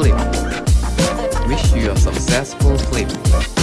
flip. Wish you a successful flip.